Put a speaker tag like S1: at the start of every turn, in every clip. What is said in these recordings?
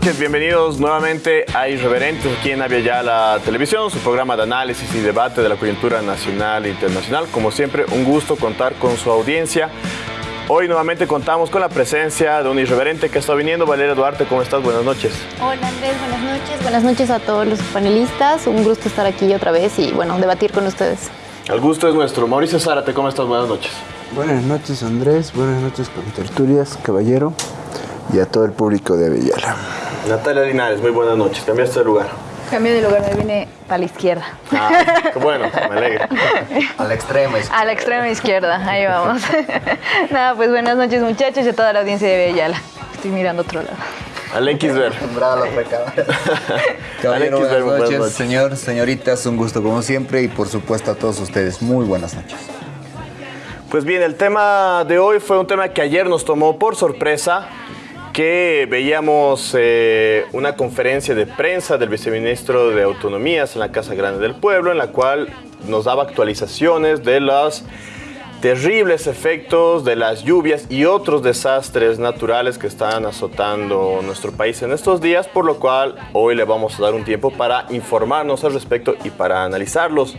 S1: Noches, bienvenidos nuevamente a Irreverentes aquí en Avia la Televisión, su programa de análisis y debate de la coyuntura nacional e internacional. Como siempre, un gusto contar con su audiencia. Hoy nuevamente contamos con la presencia de un irreverente que está viniendo. Valeria Duarte, ¿cómo estás? Buenas noches.
S2: Hola Andrés, buenas noches. Buenas noches a todos los panelistas. Un gusto estar aquí otra vez y bueno, debatir con ustedes.
S1: El gusto es nuestro. Mauricio Zárate, ¿cómo estás? Buenas noches.
S3: Buenas noches Andrés, buenas noches con tertulias, caballero y a todo el público de Avellala.
S1: Natalia Linares, muy buenas noches. Cambiaste de lugar.
S2: Cambio de lugar, me vine para la izquierda.
S1: Ah, qué bueno, me alegra.
S4: A la extrema izquierda.
S2: A la extrema izquierda, ahí vamos. Nada, pues buenas noches muchachos y a toda la audiencia de Avellala. Estoy mirando otro lado.
S1: Alex Ver.
S4: Caballero,
S1: Ver,
S4: buenas
S1: buenas
S4: noches.
S1: noches.
S4: Señor, señoritas, un gusto como siempre y por supuesto a todos ustedes, muy buenas noches.
S1: Pues bien, el tema de hoy fue un tema que ayer nos tomó por sorpresa, que veíamos eh, una conferencia de prensa del viceministro de Autonomías en la Casa Grande del Pueblo, en la cual nos daba actualizaciones de los terribles efectos de las lluvias y otros desastres naturales que están azotando nuestro país en estos días, por lo cual hoy le vamos a dar un tiempo para informarnos al respecto y para analizarlos.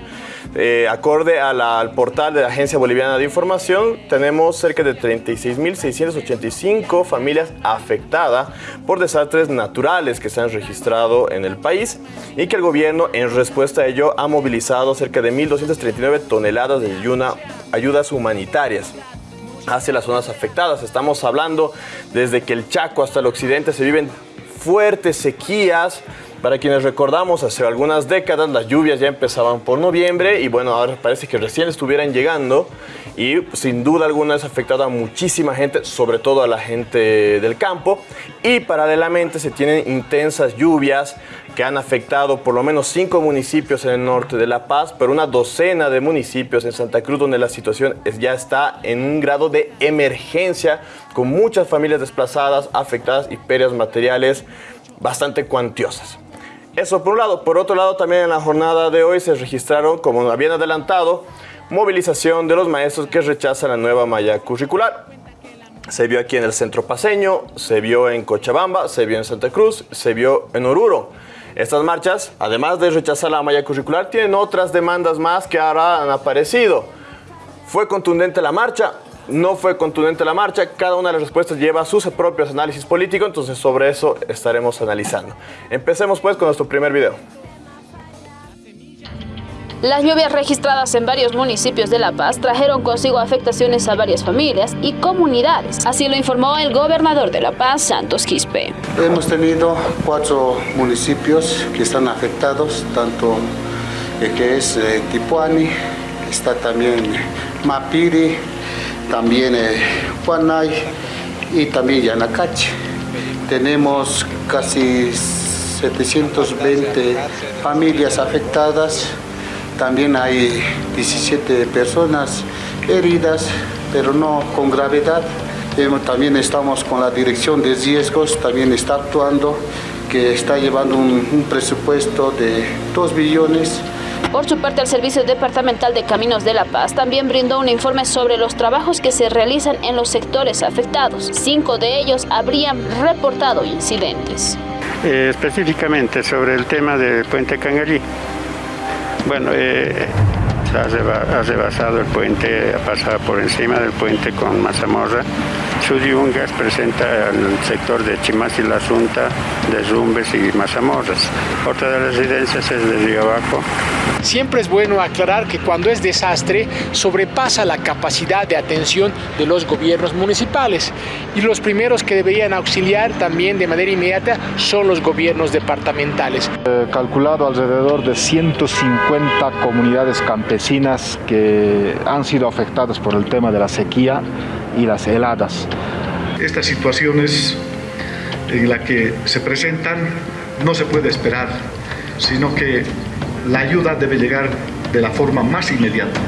S1: Eh, acorde a al portal de la Agencia Boliviana de Información, tenemos cerca de 36.685 familias afectadas por desastres naturales que se han registrado en el país y que el gobierno en respuesta a ello ha movilizado cerca de 1.239 toneladas de ayuna- ayudas humanitarias hacia las zonas afectadas. Estamos hablando desde que el Chaco hasta el occidente se viven fuertes sequías. Para quienes recordamos, hace algunas décadas las lluvias ya empezaban por noviembre y bueno, ahora parece que recién estuvieran llegando y sin duda alguna es afectado a muchísima gente, sobre todo a la gente del campo. Y paralelamente se tienen intensas lluvias que han afectado por lo menos cinco municipios en el norte de La Paz, pero una docena de municipios en Santa Cruz donde la situación ya está en un grado de emergencia, con muchas familias desplazadas, afectadas y pérdidas materiales bastante cuantiosas. Eso por un lado. Por otro lado, también en la jornada de hoy se registraron, como habían adelantado, movilización de los maestros que rechazan la nueva malla curricular. Se vio aquí en el centro paseño, se vio en Cochabamba, se vio en Santa Cruz, se vio en Oruro. Estas marchas, además de rechazar la malla curricular, tienen otras demandas más que ahora han aparecido. ¿Fue contundente la marcha? No fue contundente la marcha. Cada una de las respuestas lleva sus propios análisis políticos, entonces sobre eso estaremos analizando. Empecemos pues con nuestro primer video.
S5: Las lluvias registradas en varios municipios de La Paz trajeron consigo afectaciones a varias familias y comunidades. Así lo informó el gobernador de La Paz, Santos Quispe.
S6: Hemos tenido cuatro municipios que están afectados, tanto eh, que es eh, Tipuani, está también Mapiri, también eh, Huanay y también Yanacache. Tenemos casi 720 familias afectadas, también hay 17 personas heridas, pero no con gravedad. También estamos con la dirección de riesgos, también está actuando, que está llevando un, un presupuesto de 2 billones
S5: Por su parte, el Servicio Departamental de Caminos de La Paz también brindó un informe sobre los trabajos que se realizan en los sectores afectados. Cinco de ellos habrían reportado incidentes.
S7: Eh, específicamente sobre el tema del puente Cangalí. Bueno, eh, ha rebasado el puente, ha pasado por encima del puente con mazamorra. Suyungas presenta el sector de Chimas y la Junta, derrumbes y mazamorras. Otra de las residencias es de Río Abajo,
S8: Siempre es bueno aclarar que cuando es desastre sobrepasa la capacidad de atención de los gobiernos municipales y los primeros que deberían auxiliar también de manera inmediata son los gobiernos departamentales.
S9: Eh, calculado alrededor de 150 comunidades campesinas que han sido afectadas por el tema de la sequía y las heladas.
S10: Estas situaciones en las que se presentan no se puede esperar, sino que la ayuda debe llegar de la forma más inmediata.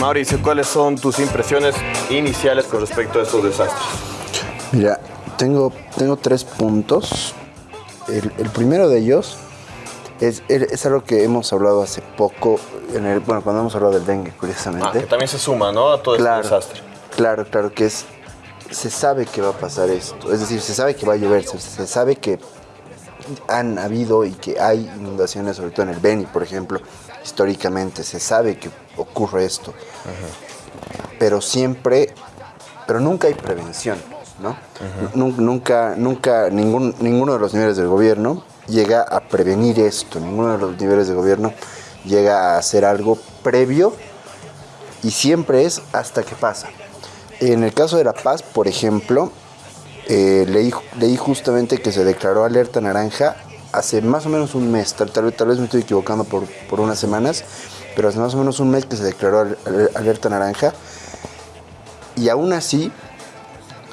S1: Mauricio, ¿cuáles son tus impresiones iniciales con respecto a estos desastres?
S3: Mira, tengo, tengo tres puntos. El, el primero de ellos Es, es algo que hemos hablado hace poco, en el, bueno, cuando hemos hablado del dengue, curiosamente.
S1: Ah, que también se suma, ¿no? A todo
S3: Claro.
S1: este desastre.
S3: Claro, claro, que es. Se sabe que va a pasar esto. Es decir, se sabe que va a llover, se, se sabe que han habido y que hay inundaciones, sobre todo en el Beni, por ejemplo, históricamente. Se sabe que ocurre esto. Pero siempre. Pero nunca hay prevención, Nunca, nunca, ninguno de los niveles del gobierno llega a prevenir esto. Ninguno de los niveles de gobierno llega a hacer algo previo y siempre es hasta que pasa. En el caso de La Paz, por ejemplo, eh, leí, leí justamente que se declaró alerta naranja hace más o menos un mes, tal, tal, vez- me estoy equivocando por, por unas semanas, pero hace más o menos un mes que se declaró al- al- alerta naranja y aún así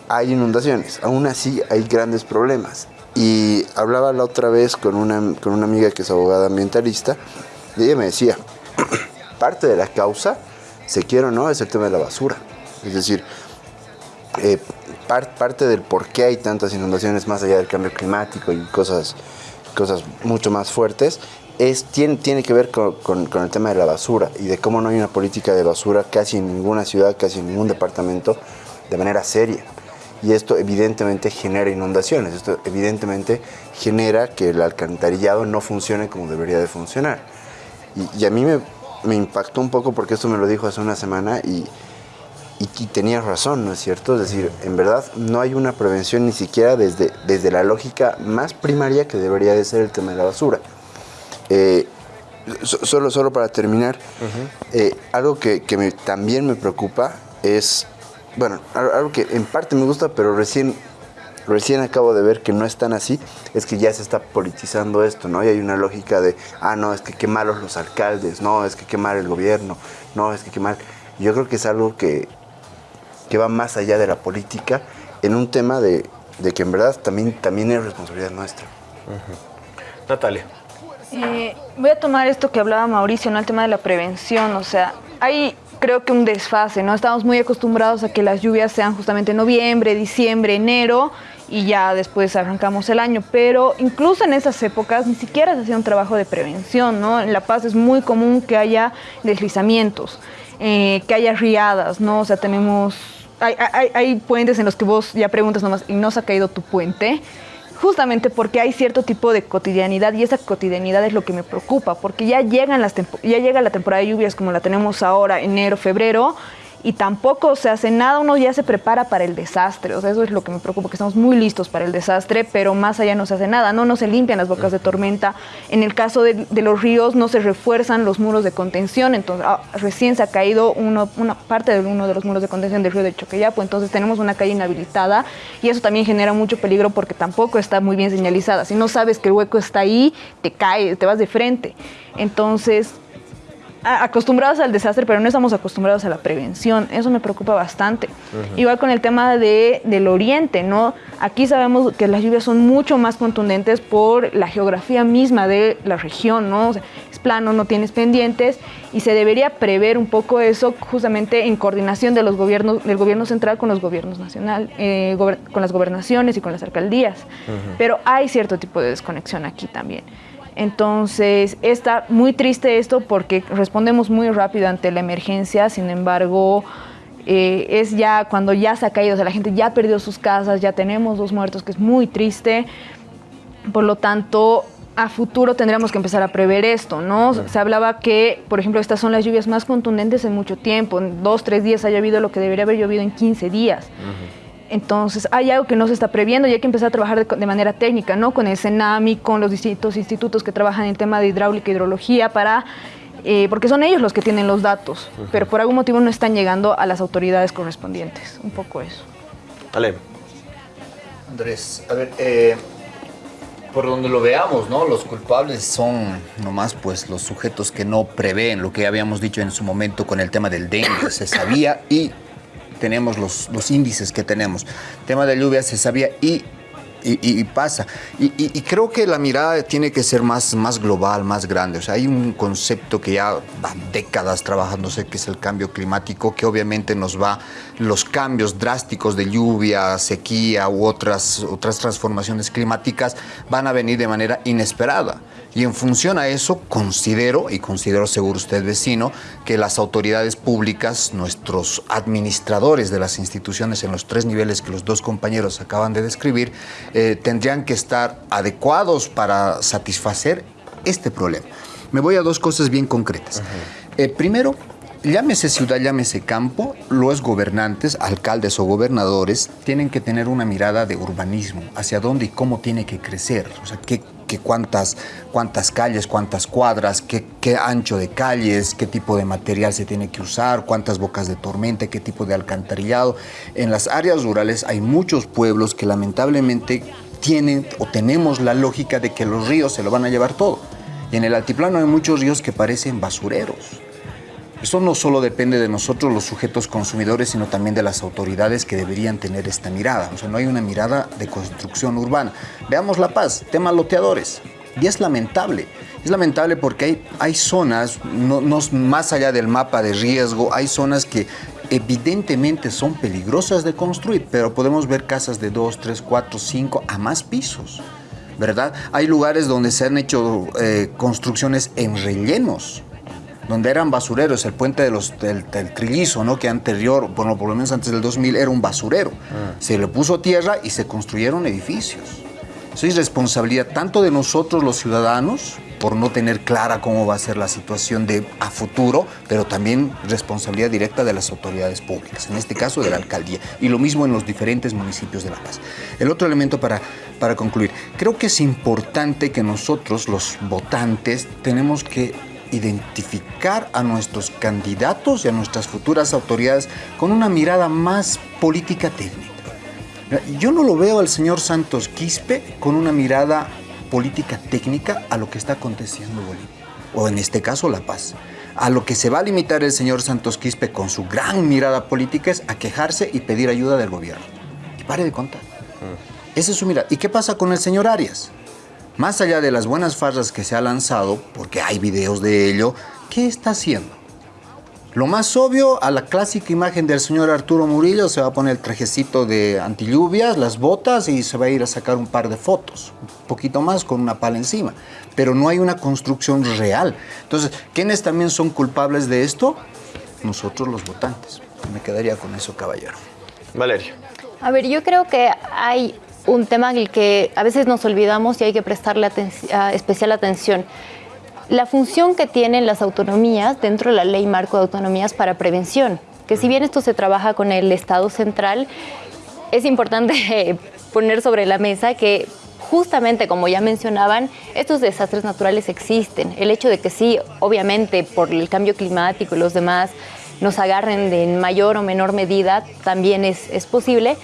S3: hay inundaciones, aún así hay grandes problemas. Y hablaba la otra vez con una, con una amiga que es abogada ambientalista y ella me decía, parte de la causa, se quiere o no, es el tema de la basura. Es decir, eh, par- parte del por qué hay tantas inundaciones más allá del cambio climático y cosas, cosas mucho más fuertes, es, tiene, tiene que ver con, con- con el tema de la basura y de cómo no hay una política de basura casi en ninguna ciudad, casi en ningún departamento de manera seria. Y esto evidentemente genera inundaciones, esto evidentemente genera que el alcantarillado no funcione como debería de funcionar. Y, y a mí me, me impactó un poco porque esto me lo dijo hace una semana y, y, y tenías razón, ¿no es cierto? Es decir, en verdad no hay una prevención ni siquiera desde, desde la lógica más primaria que debería de ser el tema de la basura. Eh, so- solo, solo para terminar, eh, algo que, que me- también me preocupa es, bueno, al- algo que en parte me gusta, pero recién, recién acabo de ver que no es tan así, es que ya se está politizando esto, ¿no? Y hay una lógica de, ah, no, es que qué malos los alcaldes, no, es que qué mal el gobierno, no, es que qué mal. Yo creo que es algo que, que va más allá de la política en un tema de, de que en verdad también, también es responsabilidad nuestra.
S1: Natalia.
S2: Eh, voy a tomar esto que hablaba Mauricio, ¿no? El tema de la prevención. O sea, hay creo que un desfase, ¿no? Estamos muy acostumbrados a que las lluvias sean justamente noviembre, diciembre, enero y ya después arrancamos el año. Pero incluso en esas épocas ni siquiera se hacía un trabajo de prevención, ¿no? En La Paz es muy común que haya deslizamientos, eh, que haya riadas, ¿no? O sea, tenemos... Hay, hay- hay puentes en los que vos ya preguntas nomás, ¿y no se ha caído tu puente? Justamente porque hay cierto tipo de cotidianidad y esa cotidianidad es lo que me preocupa, porque ya llegan las ya llega la temporada de lluvias como la tenemos ahora, enero, febrero, y tampoco se hace nada, uno ya se prepara para el desastre, o sea, eso es lo que me preocupa, que estamos muy listos para el desastre, pero más allá no se hace nada, no, no se limpian las bocas de tormenta, en el caso de, de los ríos no se refuerzan los muros de contención, entonces ah, recién se ha caído uno- una parte de uno de los muros de contención del río de Choqueyapo, entonces tenemos una calle inhabilitada y eso también genera mucho peligro porque tampoco está muy bien señalizada, si no sabes que el hueco está ahí, te caes, te vas de frente, entonces acostumbrados al desastre, pero no estamos acostumbrados a la prevención. Eso me preocupa bastante. Igual con el tema de, del oriente, ¿no? Aquí sabemos que las lluvias son mucho más contundentes por la geografía misma de la región, ¿no? O sea, es plano, no tienes pendientes y se debería prever un poco eso justamente en coordinación de los gobiernos, del gobierno central con los gobiernos nacional, eh, gober- con las gobernaciones y con las alcaldías. Pero hay cierto tipo de desconexión aquí también. Entonces, está muy triste esto porque respondemos muy rápido ante la emergencia, sin embargo, eh, es ya cuando ya se ha caído, o sea, la gente ya perdió sus casas, ya tenemos dos muertos, que es muy triste. Por lo tanto, a futuro tendríamos que empezar a prever esto, ¿no? Se hablaba que, por ejemplo, estas son las lluvias más contundentes en mucho tiempo. En dos, tres días ha llovido lo que debería haber llovido en 15 días. Entonces, hay algo que no se está previendo y hay que empezar a trabajar de, de manera técnica, ¿no? Con el CENAMI, con los distintos institutos que trabajan en el tema de hidráulica e hidrología, para, eh, porque son ellos los que tienen los datos, pero por algún motivo no están llegando a las autoridades correspondientes. Un poco eso.
S1: Ale.
S4: Andrés, a ver, eh, por donde lo veamos, ¿no? Los culpables son nomás pues los sujetos que no prevén lo que habíamos dicho en su momento con el tema del dengue. Se sabía y tenemos los, los índices que tenemos. tema de lluvia se sabía y, y, y- y pasa. Y- y creo que la mirada tiene que ser más, más global, más grande. O sea, hay un concepto que ya va décadas trabajándose, que es el cambio climático, que obviamente nos va, los cambios drásticos de lluvia, sequía u otras, otras transformaciones climáticas van a venir de manera inesperada. Y en función a eso, considero, y considero seguro usted vecino, que las autoridades públicas, nuestros administradores de las instituciones en los tres niveles que los dos compañeros acaban de describir, eh, tendrían que estar adecuados para satisfacer este problema. Me voy a dos cosas bien concretas. Eh, primero, llámese ciudad, llámese campo, los gobernantes, alcaldes o gobernadores, tienen que tener una mirada de urbanismo, hacia dónde y cómo tiene que crecer, o sea, qué, qué cuántas, cuántas calles, cuántas cuadras, qué, qué ancho de calles, qué tipo de material se tiene que usar, cuántas bocas de tormenta, qué tipo de alcantarillado. En las áreas rurales hay muchos pueblos que lamentablemente tienen o tenemos la lógica de que los ríos se lo van a llevar todo. Y en el altiplano hay muchos ríos que parecen basureros. Eso no solo depende de nosotros los sujetos consumidores, sino también de las autoridades que deberían tener esta mirada. O sea, no hay una mirada de construcción urbana. Veamos La Paz, tema loteadores. Y es lamentable. Es lamentable porque hay, hay zonas, no, no- más allá del mapa de riesgo, hay zonas que evidentemente son peligrosas de construir, pero podemos ver casas de 2, 3, 4, 5 a más pisos. ¿Verdad? Hay lugares donde se han hecho eh, construcciones en rellenos, donde eran basureros, el puente de los, del, del Trillizo, ¿no? que anterior, bueno, por lo menos antes del 2000 era un basurero. Se le puso tierra y se construyeron edificios. Eso es responsabilidad tanto de nosotros los ciudadanos, por no tener clara cómo va a ser la situación de, a futuro, pero también responsabilidad directa de las autoridades públicas, en este caso de la alcaldía, y lo mismo en los diferentes municipios de La Paz. El otro elemento para, para concluir, creo que es importante que nosotros, los votantes, tenemos que identificar a nuestros candidatos y a nuestras futuras autoridades con una mirada más política técnica. Yo no lo veo al señor Santos Quispe con una mirada política técnica a lo que está aconteciendo en Bolivia, o en este caso La Paz. A lo que se va a limitar el señor Santos Quispe con su gran mirada política es a quejarse y pedir ayuda del gobierno. Y pare de contar. Esa es su mirada. ¿Y qué pasa con el señor Arias? Más allá de las buenas farras que se ha lanzado, porque hay videos de ello, ¿qué está haciendo? Lo más obvio, a la clásica imagen del señor Arturo Murillo se va a poner el trajecito de antilluvias, las botas y se va a ir a sacar un par de fotos. Un poquito más con una pala encima. Pero no hay una construcción real. Entonces, ¿quiénes también son culpables de esto? Nosotros los votantes. Me quedaría con eso, caballero.
S1: Valeria.
S11: A ver, yo creo que hay un tema en el que a veces nos olvidamos y hay que prestarle especial atención. La función que tienen las autonomías dentro de la ley marco de autonomías para prevención, que si bien esto se trabaja con el Estado central, es importante poner sobre la mesa que justamente como ya mencionaban, estos desastres naturales existen. El hecho de que sí, obviamente por el cambio climático y los demás nos agarren de en mayor o menor medida también es, es posible,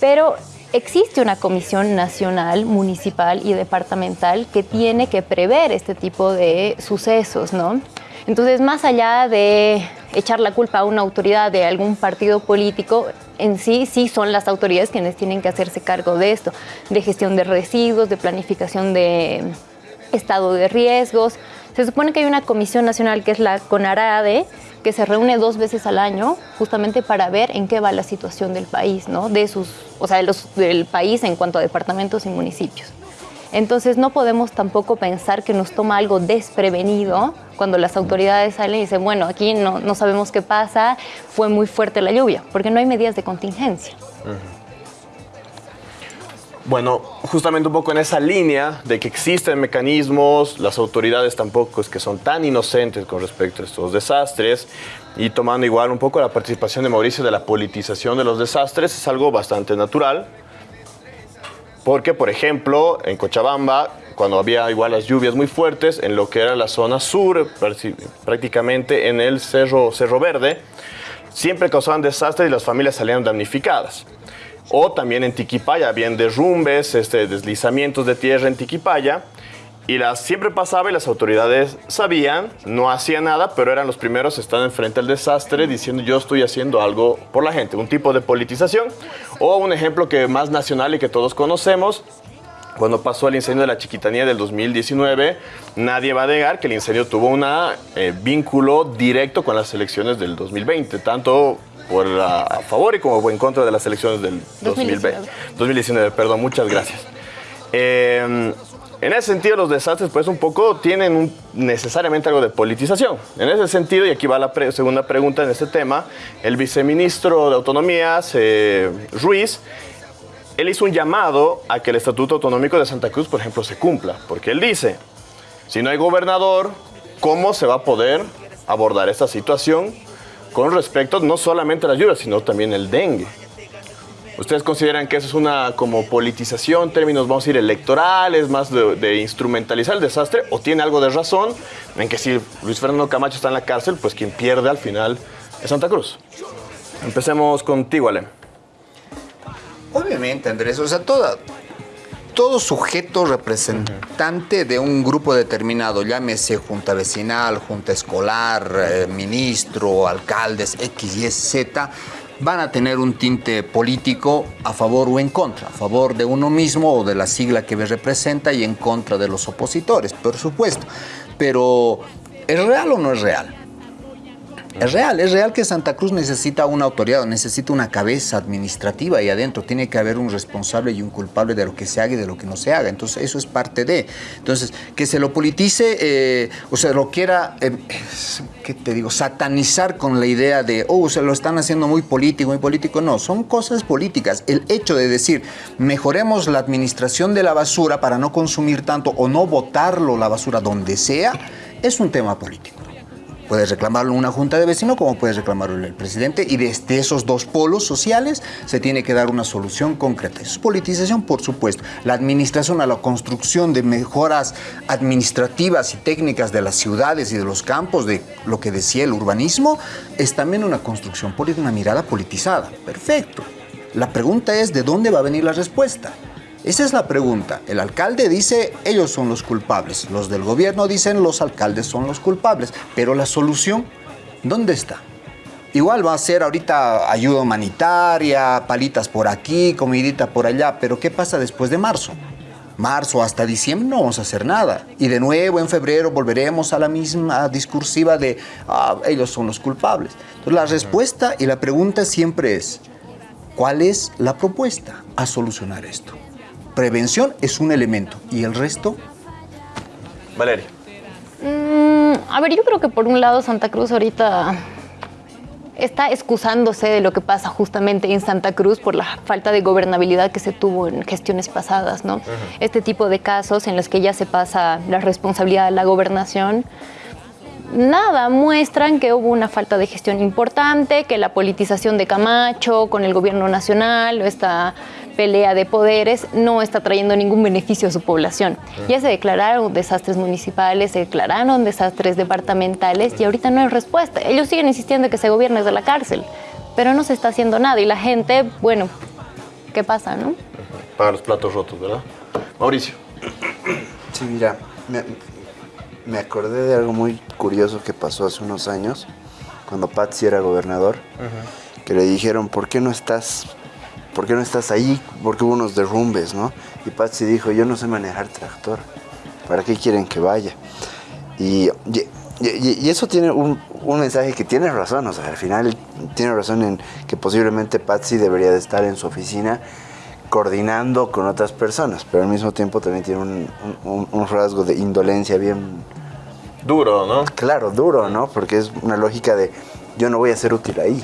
S11: pero existe una comisión nacional, municipal y departamental que tiene que prever este tipo de sucesos, ¿no? Entonces, más allá de echar la culpa a una autoridad de algún partido político, en sí, sí son las autoridades quienes tienen que hacerse cargo de esto, de gestión de residuos, de planificación de estado de riesgos. Se supone que hay una comisión nacional que es la CONARADE, que se reúne dos veces al año justamente para ver en qué va la situación del país, ¿no? De sus, o sea, de los, del país en cuanto a departamentos y municipios. Entonces no podemos tampoco pensar que nos toma algo desprevenido cuando las autoridades salen y dicen, bueno, aquí no, no sabemos qué pasa, fue muy fuerte la lluvia, porque no hay medidas de contingencia.
S1: Bueno, justamente un poco en esa línea de que existen mecanismos, las autoridades tampoco es que son tan inocentes con respecto a estos desastres y tomando igual un poco la participación de Mauricio de la politización de los desastres es algo bastante natural. Porque, por ejemplo, en Cochabamba, cuando había igual las lluvias muy fuertes, en lo que era la zona sur, prácti- prácticamente en el Cerro, Cerro Verde, siempre causaban desastres y las familias salían damnificadas. O también en Tiquipaya, habían derrumbes, este, deslizamientos de tierra en Tiquipaya. Y las, siempre pasaba y las autoridades sabían, no hacían nada, pero eran los primeros a estar enfrente al desastre diciendo yo estoy haciendo algo por la gente, un tipo de politización. O un ejemplo que más nacional y que todos conocemos, cuando pasó el incendio de la Chiquitanía del 2019, nadie va a negar que el incendio tuvo un vínculo directo con las elecciones del 2020, tanto por la- a favor y como en contra de las elecciones del 2020. 2019, perdón, muchas gracias. Eh, En ese sentido, los desastres, pues un poco tienen un- necesariamente algo de politización. En ese sentido, y aquí va la pre- segunda pregunta en este tema, el viceministro de Autonomías, eh, Ruiz, él hizo un llamado a que el Estatuto Autonómico de Santa Cruz, por ejemplo, se cumpla, porque él dice, si no hay gobernador, ¿cómo se va a poder abordar esta situación con respecto no solamente a las lluvias, sino también el dengue? ¿Ustedes consideran que eso es una como politización, términos, vamos a decir, electorales, más de, instrumentalizar el desastre? ¿O tiene algo de razón en que si Luis Fernando Camacho está en la cárcel, pues quien pierde al final es Santa Cruz? Empecemos contigo, Ale.
S4: Obviamente, Andrés, o sea, toda, todo sujeto representante de un grupo determinado, llámese junta vecinal, junta escolar, eh, ministro, alcaldes, X, Y, Z, van a tener un tinte político a favor o en contra, a favor de uno mismo o de la sigla que representa y en contra de los opositores, por supuesto. Pero, ¿es real o no es real? Es real, es real que Santa Cruz necesita una autoridad, necesita una cabeza administrativa y adentro tiene que haber un responsable y un culpable de lo que se haga y de lo que no se haga. Entonces, eso es parte de. Entonces, que se lo politice, eh, o sea, lo quiera, eh, ¿qué te digo? Satanizar con la idea de, oh, se lo están haciendo muy político, muy político. No, son cosas políticas. El hecho de decir, mejoremos la administración de la basura para no consumir tanto o no botarlo la basura donde sea, es un tema político. Puedes reclamarlo una junta de vecinos como puedes reclamarlo el presidente y desde esos dos polos sociales se tiene que dar una solución concreta. Es politización, por supuesto. La administración a la construcción de mejoras administrativas y técnicas de las ciudades y de los campos, de lo que decía el urbanismo, es también una construcción política, una mirada politizada. Perfecto. La pregunta es de dónde va a venir la respuesta. Esa es la pregunta. El alcalde dice, ellos son los culpables. Los del gobierno dicen, los alcaldes son los culpables. Pero la solución, ¿dónde está? Igual va a ser ahorita ayuda humanitaria, palitas por aquí, comidita por allá, pero ¿qué pasa después de marzo? Marzo hasta diciembre no vamos a hacer nada. Y de nuevo en febrero volveremos a la misma discursiva de "Ah, ellos son los culpables. Entonces la respuesta y la pregunta siempre es, ¿cuál es la propuesta a solucionar esto? Prevención es un elemento y el resto
S1: Valeria.
S11: Mm, a ver, yo creo que por un lado Santa Cruz ahorita está excusándose de lo que pasa justamente en Santa Cruz por la falta de gobernabilidad que se tuvo en gestiones pasadas, ¿no? Este tipo de casos en los que ya se pasa la responsabilidad de la gobernación, nada, muestran que hubo una falta de gestión importante, que la politización de Camacho con el gobierno nacional esta pelea de poderes no está trayendo ningún beneficio a su población. Ya se declararon desastres municipales, se declararon desastres departamentales y ahorita no hay respuesta. Ellos siguen insistiendo que se gobierne desde la cárcel, pero no se está haciendo nada y la gente, bueno, ¿qué pasa, no?
S1: Para los platos rotos, ¿verdad? Mauricio.
S3: Sí, mira, me, me acordé de algo muy curioso que pasó hace unos años, cuando Patsy era gobernador, que le dijeron, ¿por qué no estás, por qué no estás ahí? Porque hubo unos derrumbes, ¿no? Y Patsy dijo, yo no sé manejar tractor, ¿para qué quieren que vaya? Y, y- y- y eso tiene un, un mensaje que tiene razón, o sea, al final tiene razón en que posiblemente Patsy debería de estar en su oficina coordinando con otras personas, pero al mismo tiempo también tiene un, un- un rasgo de indolencia bien...
S1: Duro, ¿no?
S3: Claro, duro, ¿no? Porque es una lógica de yo no voy a ser útil ahí,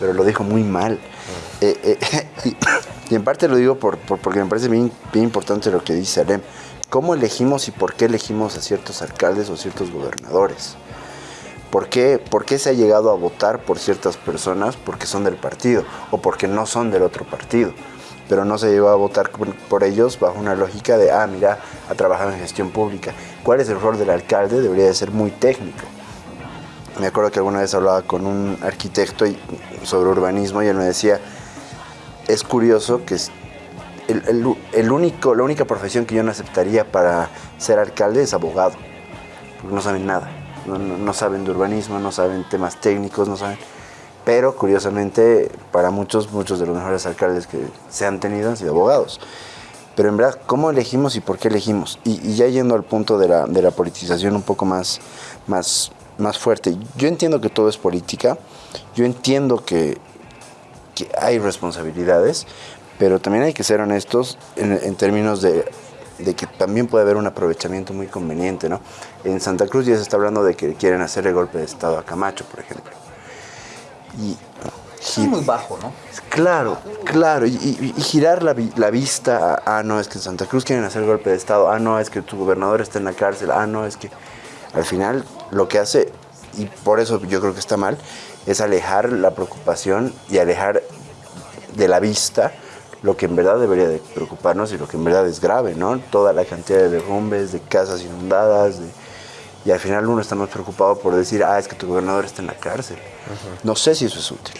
S3: pero lo dijo muy mal. Eh, eh, y, en parte lo digo por, por- porque me parece bien, bien importante lo que dice Alem. ¿Cómo elegimos y por qué elegimos a ciertos alcaldes o ciertos gobernadores? ¿Por qué, ¿Por qué se ha llegado a votar por ciertas personas porque son del partido o porque no son del otro partido? Pero no se llegó a votar por, ellos bajo una lógica de, ah, mira, ha trabajado en gestión pública. ¿Cuál es el rol del alcalde? Debería de ser muy técnico. Me acuerdo que alguna vez hablaba con un arquitecto sobre urbanismo y él me decía, es curioso que es- el, el- el único, la única profesión que yo no aceptaría para ser alcalde es abogado, porque no saben nada, no, no- no saben de urbanismo, no saben temas técnicos, no saben... Pero curiosamente, para muchos, muchos de los mejores alcaldes que se han tenido han sido abogados. Pero en verdad, ¿cómo elegimos y por qué elegimos? Y, y ya yendo al punto de la, de la politización un poco más, más, más fuerte, yo entiendo que todo es política, yo entiendo que, hay responsabilidades, pero también hay que ser honestos en, en términos de de que también puede haber un aprovechamiento muy conveniente, ¿no? En Santa Cruz ya se está hablando de que quieren hacer el golpe de Estado a Camacho, por ejemplo.
S4: Y, es muy bajo, ¿no?
S3: Claro, claro, y, girar la, la, vista a, ah, no, es que en Santa Cruz quieren hacer el golpe de Estado, ah, no, es que tu gobernador está en la cárcel, ah, no, es que al final lo que hace, y por eso yo creo que está mal, es alejar la preocupación y alejar de la vista lo que en verdad debería de preocuparnos y lo que en verdad es grave, ¿no? Toda la cantidad de derrumbes, de casas inundadas, y al final uno está más preocupado por decir, ah, es que tu gobernador está en la cárcel. No sé si eso es útil.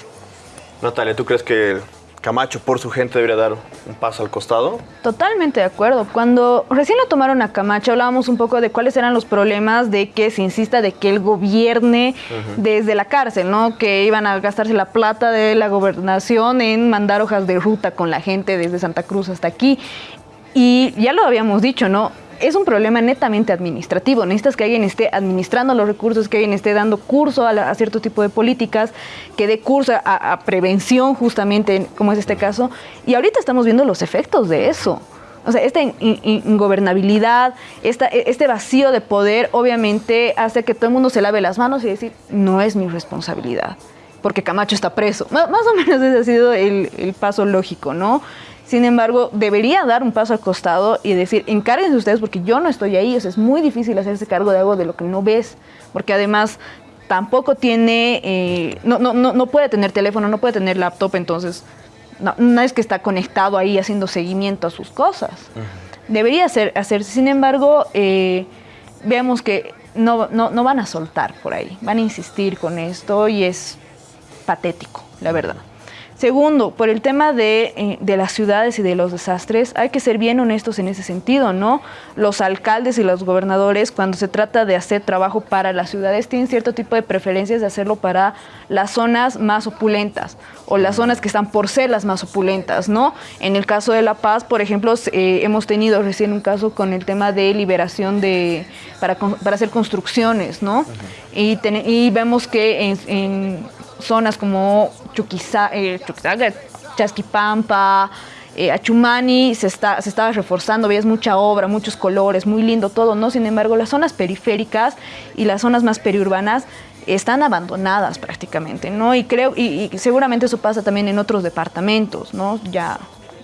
S1: Natalia, ¿tú crees que Camacho por su gente debería dar un paso al costado.
S2: Totalmente de acuerdo. Cuando recién lo tomaron a Camacho hablábamos un poco de cuáles eran los problemas de que se insista de que él gobierne desde la cárcel, ¿no? Que iban a gastarse la plata de la gobernación en mandar hojas de ruta con la gente desde Santa Cruz hasta aquí. Y ya lo habíamos dicho, ¿no? Es un problema netamente administrativo. Necesitas que alguien esté administrando los recursos, que alguien esté dando curso a, cierto tipo de políticas, que dé curso a, prevención justamente, como es este caso. Y ahorita estamos viendo los efectos de eso. O sea, esta ingobernabilidad, esta, este vacío de poder, obviamente hace que todo el mundo se lave las manos y decir, no es mi responsabilidad, porque Camacho está preso. Más, o menos ese ha sido el paso lógico, ¿no? Sin embargo, debería dar un paso al costado y decir, encárguense ustedes porque yo no estoy ahí. O sea, es muy difícil hacerse cargo de algo de lo que no ves, porque además tampoco tiene, eh, no, no, no, puede tener teléfono, no puede tener laptop, entonces no, es que está conectado ahí haciendo seguimiento a sus cosas. Debería ser, hacerse, sin embargo, eh, veamos que no, no van a soltar por ahí, van a insistir con esto y es patético, la verdad. Segundo, por el tema eh, de, las ciudades y de los desastres, hay que ser bien honestos en ese sentido, ¿no? Los alcaldes y los gobernadores, cuando se trata de hacer trabajo para las ciudades, tienen cierto tipo de preferencias de hacerlo para las zonas más opulentas o las zonas que están por ser las más opulentas, ¿no? En el caso de La Paz, por ejemplo, eh, hemos tenido recién un caso con el tema de liberación de, para, hacer construcciones, ¿no? y, y, vemos que en zonas como Chuquisaca, eh, Chasquipampa, eh, Achumani se, está, se estaba reforzando, veías mucha obra, muchos colores, muy lindo todo, ¿no? Sin embargo, las zonas periféricas y las zonas más periurbanas están abandonadas prácticamente, ¿no? Y creo, y, y seguramente eso pasa también en otros departamentos, ¿no? Ya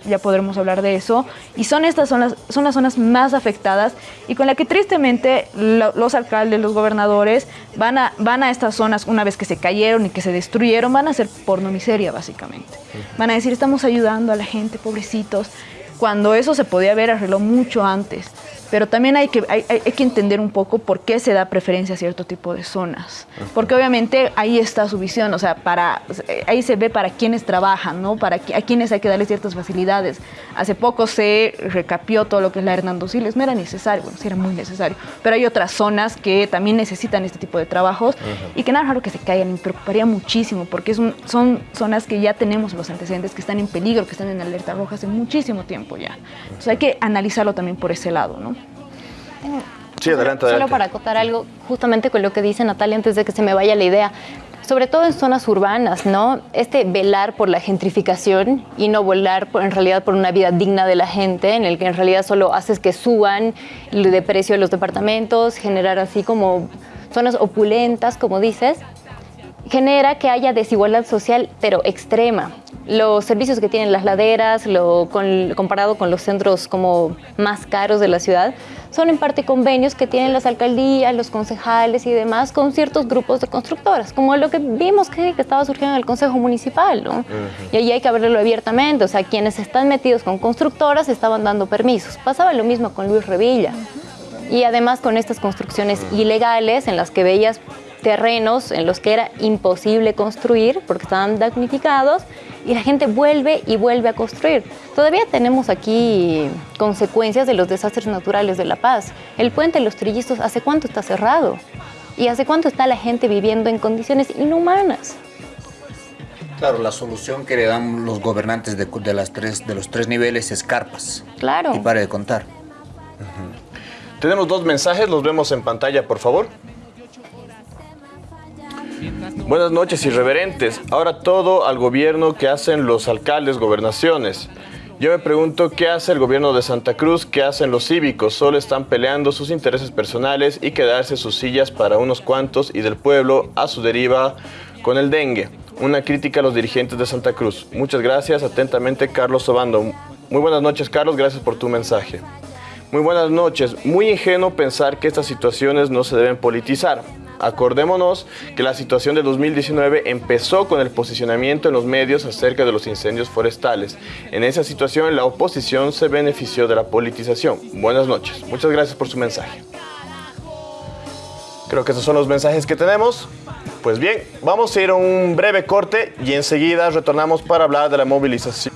S2: ya podremos hablar de eso, y son estas son las, son las zonas más afectadas y con la que tristemente los alcaldes, los gobernadores van a, van a estas zonas una vez que se cayeron y que se destruyeron, van a hacer porno miseria básicamente. Van a decir, estamos ayudando a la gente, pobrecitos, cuando eso se podía haber arreglado mucho antes pero también hay que, hay, que entender un poco por qué se da preferencia a cierto tipo de zonas. Porque obviamente ahí está su visión, o sea, para, ahí se ve para quienes trabajan, ¿no? Para a quienes hay que darles ciertas facilidades. Hace poco se recapió todo lo que es la Hernando Siles, no era necesario, bueno, sí era muy necesario, pero hay otras zonas que también necesitan este tipo de trabajos y que nada raro que se caigan, me preocuparía muchísimo porque son zonas que ya tenemos los antecedentes, que están en peligro, que están en alerta roja hace muchísimo tiempo ya. Entonces hay que analizarlo también por ese lado, ¿no?
S1: Sí, adelante,
S11: Solo para acotar algo, justamente con lo que dice Natalia antes de que se me vaya la idea, sobre todo en zonas urbanas, ¿no? Este velar por la gentrificación y no volar por, en realidad por una vida digna de la gente, en el que en realidad solo haces que suban de precio de los departamentos, generar así como zonas opulentas, como dices, genera que haya desigualdad social, pero extrema. Los servicios que tienen las laderas, lo, comparado con los centros como más caros de la ciudad, son en parte convenios que tienen las alcaldías, los concejales y demás con ciertos grupos de constructoras, como lo que vimos que, estaba surgiendo en el Consejo Municipal, ¿no? Y ahí hay que hablarlo abiertamente, o sea, quienes están metidos con constructoras estaban dando permisos. Pasaba lo mismo con Luis Revilla. Y además con estas construcciones ilegales en las que veías terrenos en los que era imposible construir porque estaban damnificados y la gente vuelve y vuelve a construir. Todavía tenemos aquí consecuencias de los desastres naturales de La Paz. El puente de los Trillizos, ¿hace cuánto está cerrado? ¿Y hace cuánto está la gente viviendo en condiciones inhumanas?
S4: Claro, la solución que le dan los gobernantes de, las tres, de los tres niveles es carpas.
S11: Claro.
S4: Y pare de contar.
S1: Tenemos dos mensajes, los vemos en pantalla, por favor. Buenas noches, irreverentes. Ahora todo al gobierno que hacen los alcaldes, gobernaciones. Yo me pregunto qué hace el gobierno de Santa Cruz, qué hacen los cívicos, solo están peleando sus intereses personales y quedarse sus sillas para unos cuantos y del pueblo a su deriva con el dengue. Una crítica a los dirigentes de Santa Cruz. Muchas gracias, atentamente Carlos Obando. Muy buenas noches Carlos, gracias por tu mensaje. Muy buenas noches. Muy ingenuo pensar que estas situaciones no se deben politizar. Acordémonos que la situación de 2019 empezó con el posicionamiento en los medios acerca de los incendios forestales. En esa situación la oposición se benefició de la politización. Buenas noches. Muchas gracias por su mensaje. Creo que esos son los mensajes que tenemos. Pues bien, vamos a ir a un breve corte y enseguida retornamos para hablar de la movilización.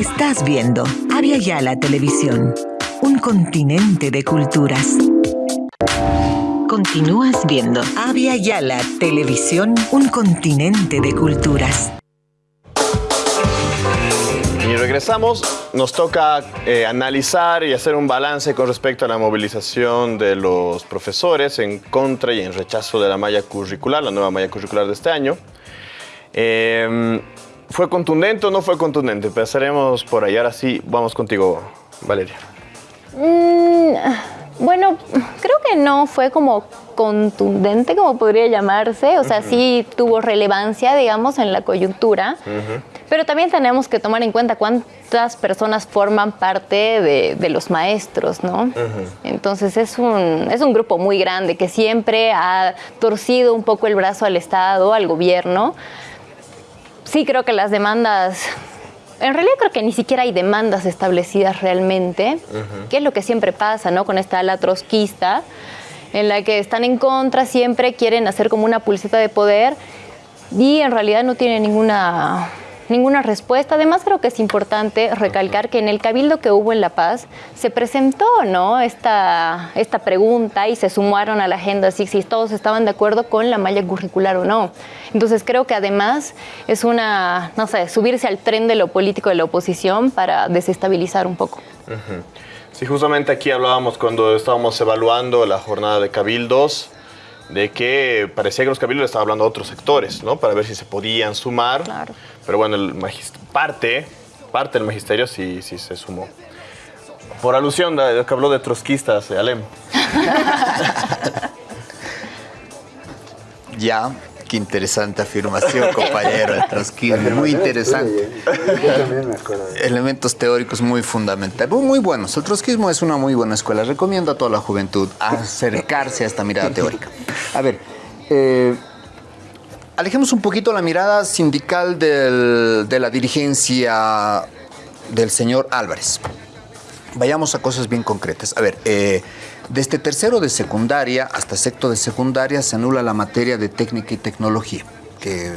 S12: Estás viendo Avia Yala Televisión, un continente de culturas. Continúas viendo Avia Yala Televisión, un continente de culturas.
S1: Y regresamos, nos toca eh, analizar y hacer un balance con respecto a la movilización de los profesores en contra y en rechazo de la malla curricular, la nueva malla curricular de este año. Eh, ¿Fue contundente o no fue contundente? Empezaremos por ahí. Ahora sí, vamos contigo, Valeria.
S11: Mm, bueno, creo que no fue como contundente, como podría llamarse. O sea, sí tuvo relevancia, digamos, en la coyuntura. Pero también tenemos que tomar en cuenta cuántas personas forman parte de, los maestros, ¿no? Entonces es un, es un grupo muy grande que siempre ha torcido un poco el brazo al Estado, al gobierno sí creo que las demandas en realidad creo que ni siquiera hay demandas establecidas realmente, que es lo que siempre pasa, ¿no? Con esta ala trotskista, en la que están en contra, siempre quieren hacer como una pulseta de poder y en realidad no tienen ninguna ninguna respuesta. Además, creo que es importante recalcar que en el cabildo que hubo en La Paz se presentó ¿no? esta, esta pregunta y se sumaron a la agenda si, si todos estaban de acuerdo con la malla curricular o no. Entonces, creo que además es una, no sé, subirse al tren de lo político de la oposición para desestabilizar un poco.
S1: Sí, justamente aquí hablábamos cuando estábamos evaluando la jornada de cabildos de que parecía que los cabildos estaban hablando a otros sectores, ¿no? Para ver si se podían sumar.
S11: Claro.
S1: Pero bueno, el parte, parte del magisterio sí, sí se sumó. Por alusión, de, que habló de trotskistas, Alem.
S4: ya, Qué interesante afirmación, compañero. El trotskismo, muy interesante. Elementos teóricos muy fundamentales, muy buenos. El trotskismo es una muy buena escuela. Recomiendo a toda la juventud acercarse a esta mirada teórica. A ver, eh, alejemos un poquito la mirada sindical de la dirigencia del señor Álvarez. Vayamos a cosas bien concretas. A ver, eh, desde tercero de secundaria hasta sexto de secundaria se anula la materia de técnica y tecnología, que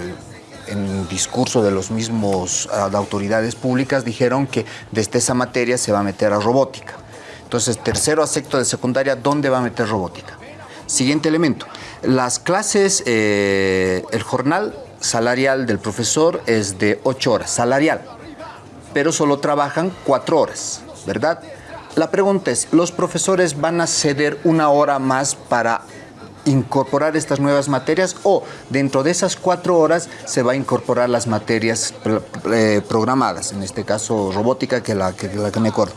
S4: en discurso de los mismos ah, autoridades públicas dijeron que desde esa materia se va a meter a robótica. Entonces, tercero a sexto de secundaria, ¿dónde va a meter robótica? Siguiente elemento. Las clases, eh, el jornal salarial del profesor es de 8 horas, salarial, pero solo trabajan 4 horas, ¿verdad? La pregunta es, ¿los profesores van a ceder una hora más para incorporar estas nuevas materias o dentro de esas cuatro horas se va a incorporar las materias eh, programadas, en este caso robótica, que la que, la que me acuerdo.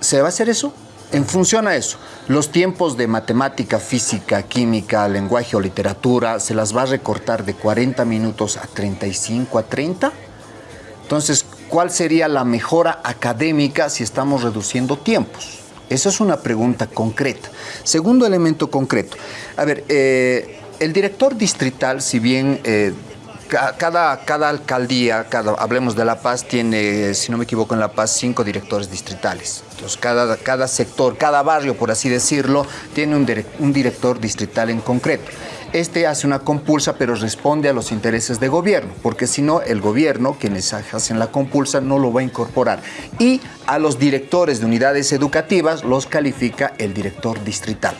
S4: ¿Se va a hacer eso? En función a eso, los tiempos de matemática, física, química, lenguaje o literatura, se las va a recortar de 40 minutos a 35 a 30. Entonces, ¿cuál sería la mejora académica si estamos reduciendo tiempos? Esa es una pregunta concreta. Segundo elemento concreto. A ver, eh, el director distrital, si bien eh, cada, cada alcaldía, cada, hablemos de La Paz, tiene, si no me equivoco, en La Paz cinco directores distritales. Entonces, cada, cada sector, cada barrio, por así decirlo, tiene un, un director distrital en concreto. Este hace una compulsa, pero responde a los intereses de gobierno, porque si no, el gobierno, quienes hacen la compulsa, no lo va a incorporar. Y a los directores de unidades educativas los califica el director distrital.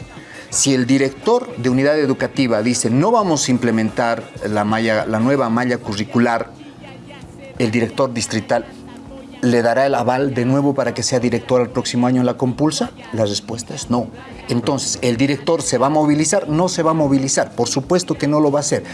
S4: Si el director de unidad educativa dice no vamos a implementar la, nueva malla curricular, el director distrital le dará el aval de nuevo para que sea director el próximo año en la compulsa? La respuesta es no. Entonces, ¿el director se va a movilizar? No se va a movilizar, por supuesto que no lo va a hacer.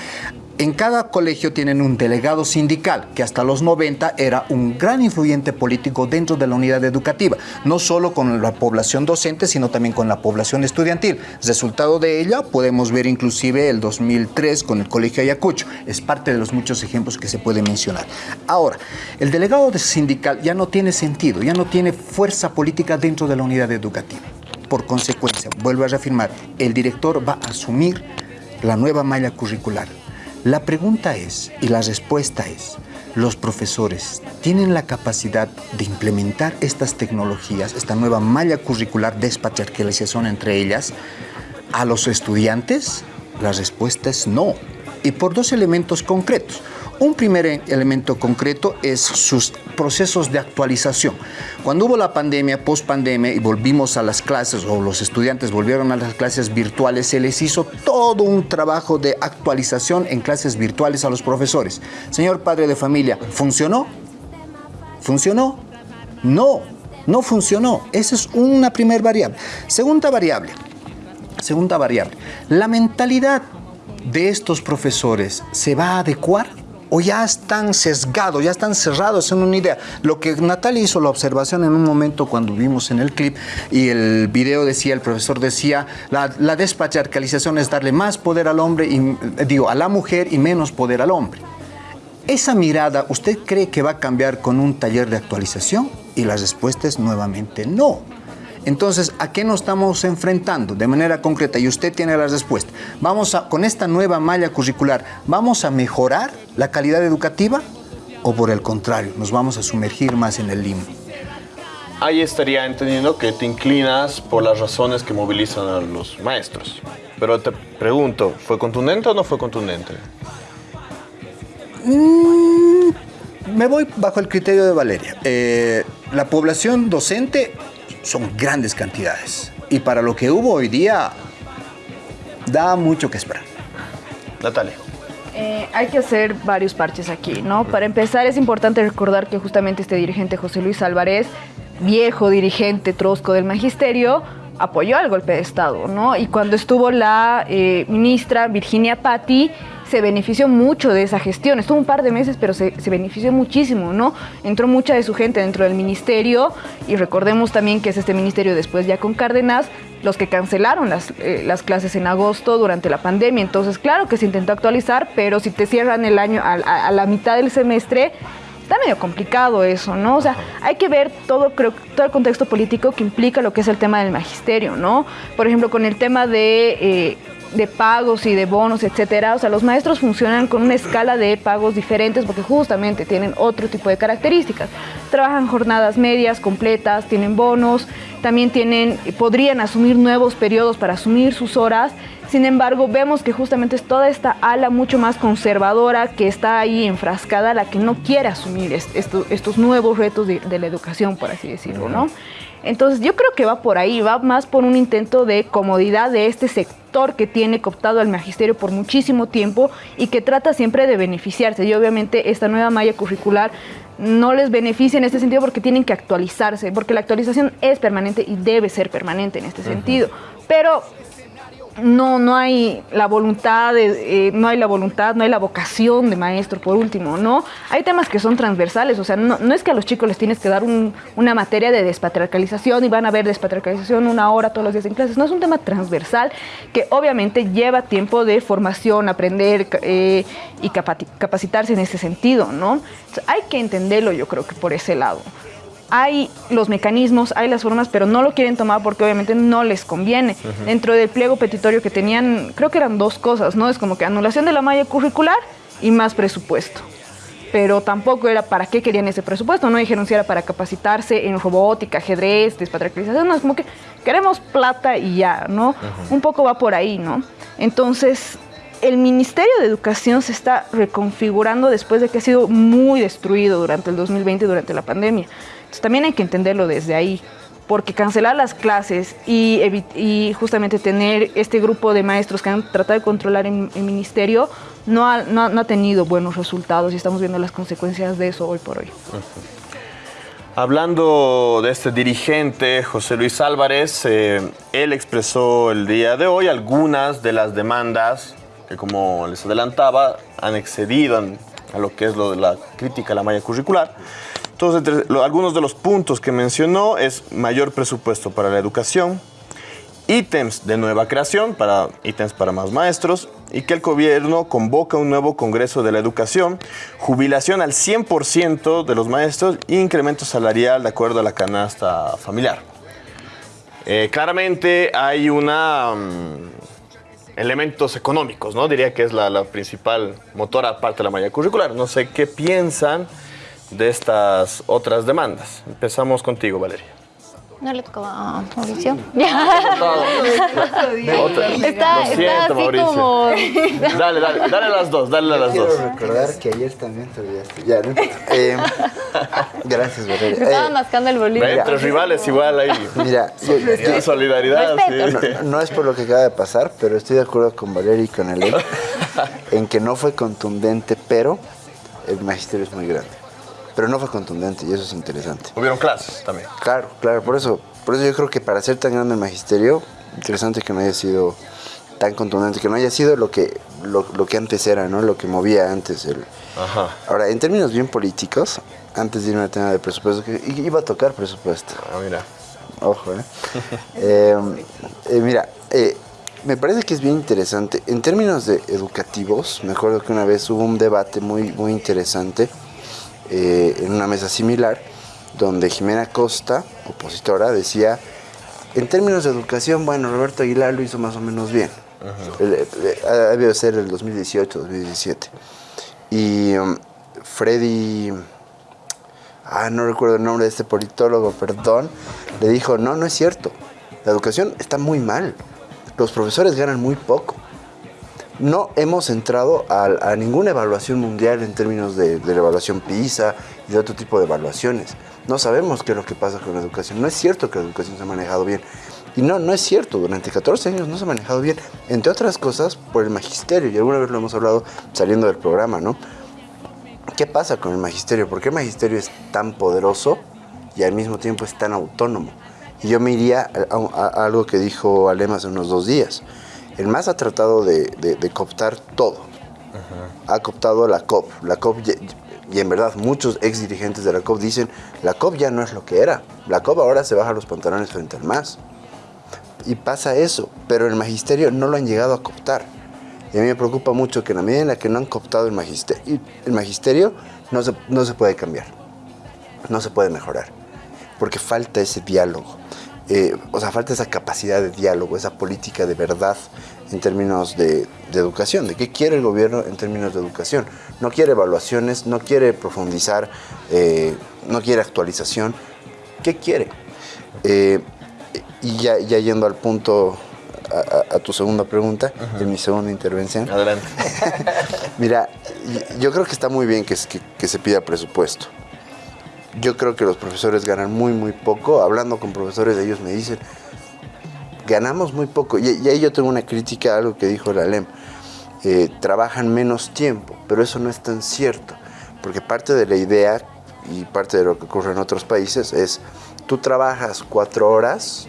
S4: En cada colegio tienen un delegado sindical, que hasta los 90 era un gran influyente político dentro de la unidad educativa, no solo con la población docente, sino también con la población estudiantil. Resultado de ella podemos ver inclusive el 2003 con el Colegio Ayacucho. Es parte de los muchos ejemplos que se pueden mencionar. Ahora, el delegado sindical ya no tiene sentido, ya no tiene fuerza política dentro de la unidad educativa. Por consecuencia, vuelvo a reafirmar, el director va a asumir la nueva malla curricular la pregunta es, y la respuesta es, ¿los profesores tienen la capacidad de implementar estas tecnologías, esta nueva malla curricular despatriarcalización entre ellas, a los estudiantes? La respuesta es no, y por dos elementos concretos. Un primer elemento concreto es sus procesos de actualización. Cuando hubo la pandemia, post pandemia, y volvimos a las clases, o los estudiantes volvieron a las clases virtuales, se les hizo todo un trabajo de actualización en clases virtuales a los profesores. Señor padre de familia, ¿funcionó? ¿Funcionó? No, no funcionó. Esa es una primera variable. Segunda variable, segunda variable, la mentalidad de estos profesores se va a adecuar o ya están sesgados, ya están cerrados en una idea. Lo que Natalia hizo la observación en un momento cuando vimos en el clip y el video decía, el profesor decía, la, la despatriarcalización es darle más poder al hombre, y, digo, a la mujer y menos poder al hombre. Esa mirada, ¿usted cree que va a cambiar con un taller de actualización? Y la respuesta es nuevamente no. Entonces, ¿a qué nos estamos enfrentando de manera concreta? Y usted tiene la respuesta. Vamos a, con esta nueva malla curricular, ¿vamos a mejorar la calidad educativa o por el contrario, nos vamos a sumergir más en el limbo?
S1: Ahí estaría entendiendo que te inclinas por las razones que movilizan a los maestros. Pero te pregunto, ¿fue contundente o no fue contundente?
S4: Mm, me voy bajo el criterio de Valeria. Eh, la población docente son grandes cantidades. Y para lo que hubo hoy día, da mucho que esperar.
S1: Natalia.
S2: Eh, hay que hacer varios parches aquí, ¿no? Para empezar, es importante recordar que justamente este dirigente José Luis Álvarez, viejo dirigente trosco del magisterio, apoyó al golpe de Estado, ¿no? Y cuando estuvo la eh, ministra Virginia Patti, se benefició mucho de esa gestión. Estuvo un par de meses, pero se, benefició muchísimo, ¿no? Entró mucha de su gente dentro del ministerio y recordemos también que es este ministerio después ya con Cárdenas los que cancelaron las, eh, las clases en agosto durante la pandemia. Entonces, claro que se intentó actualizar, pero si te cierran el año a, la mitad del semestre, está medio complicado eso, ¿no? O sea, hay que ver todo, creo, todo el contexto político que implica lo que es el tema del magisterio, ¿no? Por ejemplo, con el tema de eh, de pagos y de bonos, etcétera. O sea, los maestros funcionan con una escala de pagos diferentes porque justamente tienen otro tipo de características. Trabajan jornadas medias, completas, tienen bonos, también tienen, podrían asumir nuevos periodos para asumir sus horas. Sin embargo, vemos que justamente es toda esta ala mucho más conservadora que está ahí enfrascada, la que no quiere asumir estos nuevos retos de, de la educación, por así decirlo, ¿no? Entonces yo creo que va por ahí, va más por un intento de comodidad de este sector que tiene cooptado al magisterio por muchísimo tiempo y que trata siempre de beneficiarse. Y obviamente esta nueva malla curricular no les beneficia en este sentido porque tienen que actualizarse, porque la actualización es permanente y debe ser permanente en este sentido. Pero no, no hay la voluntad, eh, no hay la voluntad, no hay la vocación de maestro, por último, ¿no? Hay temas que son transversales, o sea, no, es que a los chicos les tienes que dar una materia de despatriarcalización y van a ver despatriarcalización una hora todos los días en clases, no, es un tema transversal que obviamente lleva tiempo de formación, aprender eh, y capacitarse en ese sentido, ¿no? hay que entenderlo yo creo que por ese lado hay los mecanismos, hay las formas, pero no lo quieren tomar porque obviamente no les conviene. Dentro del pliego petitorio que tenían, creo que eran dos cosas, ¿no? Es como que anulación de la malla curricular y más presupuesto. Pero tampoco era para qué querían ese presupuesto, no dijeron si era para capacitarse en robótica, ajedrez, despatriarcalización, no, es como que queremos plata y ya, ¿no? Un poco va por ahí, ¿no? Entonces, el Ministerio de Educación se está reconfigurando después de que ha sido muy destruido durante el 2020, durante la pandemia también hay que entenderlo desde ahí, porque cancelar las clases y, justamente tener este grupo de maestros que han tratado de controlar el, ministerio no ha, tenido buenos resultados y estamos viendo las consecuencias de eso hoy por hoy.
S1: Hablando de este dirigente, José Luis Álvarez, eh, él expresó el día de hoy algunas de las demandas que, como les adelantaba, han excedido a lo que es lo de la crítica a la malla curricular. Entonces, algunos de los puntos que mencionó es mayor presupuesto para la educación, ítems de nueva creación, para ítems para más maestros, y que el gobierno convoca un nuevo Congreso de la Educación, jubilación al 100% de los maestros e incremento salarial de acuerdo a la canasta familiar. Eh, claramente hay una... mm, elementos económicos, ¿no? Diría que es la, la principal motora aparte de la malla curricular. No sé qué piensan de estas otras demandas. Empezamos contigo, Valeria.
S11: No le tocaba a Mauricio. Está, está
S1: siento,
S11: así
S1: Mauricio.
S11: como...
S1: Dale, dale, dale a las dos, dale a las
S3: Quiero
S1: dos.
S3: recordar que ayer también te olvidaste. Ya, no. Eh, gracias, Valeria.
S11: Me estaba
S3: Eh,
S11: mascando el bolillo.
S1: Ve, Entre rivales igual ahí.
S3: Mira,
S1: Solidaridad, solidaridad,
S11: Respeto.
S1: sí.
S3: no, no es por lo que acaba de pasar, pero estoy de acuerdo con Valeria y con Elen en que no fue contundente, pero el magisterio es muy grande. Pero no fue contundente y eso es interesante.
S1: Hubieron clases también.
S3: Claro, claro, por eso, por eso yo creo que para ser tan grande el magisterio, interesante que no haya sido tan contundente, que no haya sido lo que, lo, lo que antes era, ¿no? Lo que movía antes el.
S1: Ajá.
S3: Ahora, en términos bien políticos, antes de irme al tema de presupuesto, que iba a tocar presupuesto.
S1: Ah, mira.
S3: Ojo, ¿eh? Eh, eh, mira, eh, me parece que es bien interesante. En términos de educativos, me acuerdo que una vez hubo un debate muy, muy interesante eh, en una mesa similar, donde Jimena Costa, opositora, decía, en términos de educación, bueno, Roberto Aguilar lo hizo más o menos bien. Eh, Ha debido ser el 2018, 2017. Y um, Freddy ah, no recuerdo el nombre de este politólogo, perdón, le dijo, no, no es cierto, la educación está muy mal, los profesores ganan muy poco. No hemos entrado a, ninguna evaluación mundial en términos de, la evaluación PISA y de otro tipo de evaluaciones. No sabemos qué es lo que pasa con la educación. No es cierto que la educación se ha manejado bien. Y no, no es cierto. Durante 14 años no se ha manejado bien. Entre otras cosas, por el magisterio. Y alguna vez lo hemos hablado saliendo del programa, ¿no? ¿Qué pasa con el magisterio? ¿Por qué el magisterio es tan poderoso y al mismo tiempo es tan autónomo? Y yo me iría a algo que dijo Alem hace unos dos días. El MAS ha tratado de, cooptar todo. Ha cooptado la COP. La COP, y en verdad muchos ex dirigentes de la COP dicen, la COP ya no es lo que era. La COP ahora se baja los pantalones frente al MAS. Y pasa eso, pero el magisterio no lo han llegado a cooptar. Y a mí me preocupa mucho que en la medida en la que no han cooptado el magisterio, el magisterio no se, no se puede cambiar, no se puede mejorar, porque falta ese diálogo. Eh, o sea, falta esa capacidad de diálogo, esa política de verdad en términos de, de educación, de qué quiere el gobierno en términos de educación. No quiere evaluaciones, no quiere profundizar, eh, no quiere actualización. ¿Qué quiere? Eh, y ya, ya yendo al punto, a, a- a tu segunda pregunta, en mi segunda intervención.
S1: Adelante.
S3: Mira, yo creo que está muy bien que, se- que- que se pida presupuesto. Yo creo que los profesores ganan muy, muy poco. Hablando con profesores, ellos me dicen, ganamos muy poco. Y, y ahí yo tengo una crítica a algo que dijo la LEM. Eh, trabajan menos tiempo, pero eso no es tan cierto. Porque parte de la idea y parte de lo que ocurre en otros países es, tú trabajas cuatro horas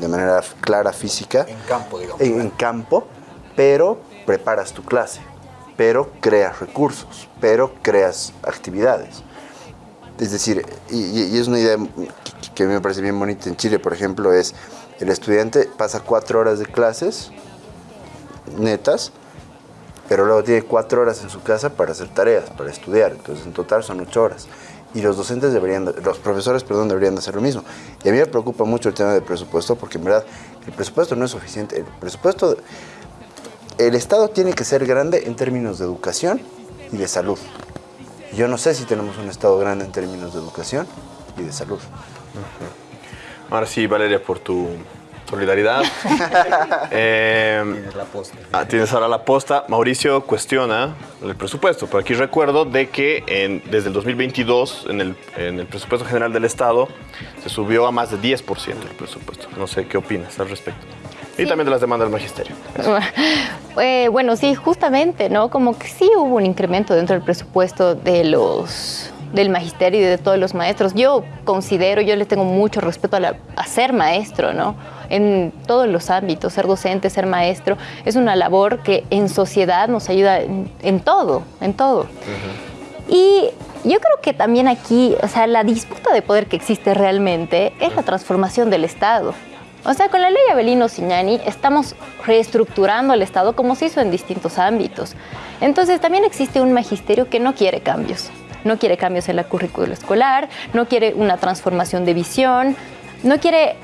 S3: de manera clara física
S4: En campo, digamos.
S3: en, en campo, pero preparas tu clase, pero creas recursos, pero creas actividades. Es decir, y, es una idea que, me parece bien bonita en Chile, por ejemplo, es el estudiante pasa cuatro horas de clases netas, pero luego tiene cuatro horas en su casa para hacer tareas, para estudiar. Entonces, en total son ocho horas. Y los docentes deberían, de- los profesores, perdón, deberían de hacer lo mismo. Y a mí me preocupa mucho el tema del presupuesto, porque en verdad el presupuesto no es suficiente. El presupuesto, el Estado tiene que ser grande en términos de educación y de salud. Yo no sé si tenemos un Estado grande en términos de educación y de salud.
S1: Ahora sí, Valeria, por tu solidaridad. Eh,
S4: Tienes la posta.
S1: Ah, tienes ahora la posta. Mauricio cuestiona el presupuesto, pero aquí recuerdo de que en- desde el 2022 en el, en el presupuesto general del Estado se subió a más de 10% el presupuesto. No sé qué opinas al respecto. Y también de las demandas del magisterio.
S11: Eh, bueno, sí, justamente, ¿no? Como que sí hubo un incremento dentro del presupuesto de los del magisterio y de todos los maestros. Yo considero, yo les tengo mucho respeto a, ser maestro, ¿no? En todos los ámbitos, ser docente, ser maestro, es una labor que en sociedad nos ayuda en, todo, en todo. Y yo creo que también aquí, o sea, la disputa de poder que existe realmente es la transformación del Estado. O sea, con la ley Abelino Signani estamos reestructurando el Estado como se hizo en distintos ámbitos. Entonces también existe un magisterio que no quiere cambios. No quiere cambios en la currícula escolar, no quiere una transformación de visión, no quiere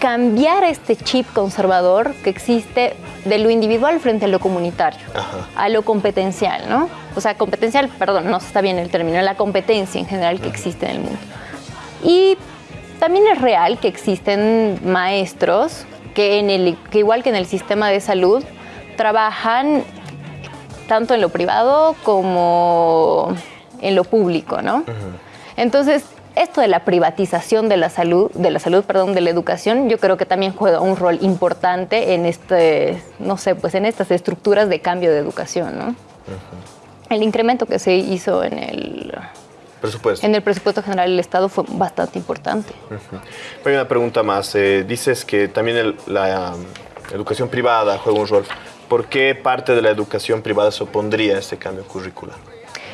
S11: cambiar este chip conservador que existe de lo individual frente a lo comunitario, a lo competencial, ¿no? O sea, competencial, perdón, no está bien el término, la competencia en general que existe en el mundo. Y también es real que existen maestros que, en el, que igual que en el sistema de salud, trabajan tanto en lo privado como en lo público, ¿no? Entonces, esto de la privatización de la salud, de la salud, perdón, de la educación, yo creo que también juega un rol importante en este, no sé, pues en estas estructuras de cambio de educación, ¿no? El incremento que se hizo en el
S1: Presupuesto.
S11: En el presupuesto general del Estado fue bastante importante.
S1: Hay una pregunta más. Eh, dices que también la um, educación privada juega un rol. ¿Por qué parte de la educación privada se opondría a este cambio curricular?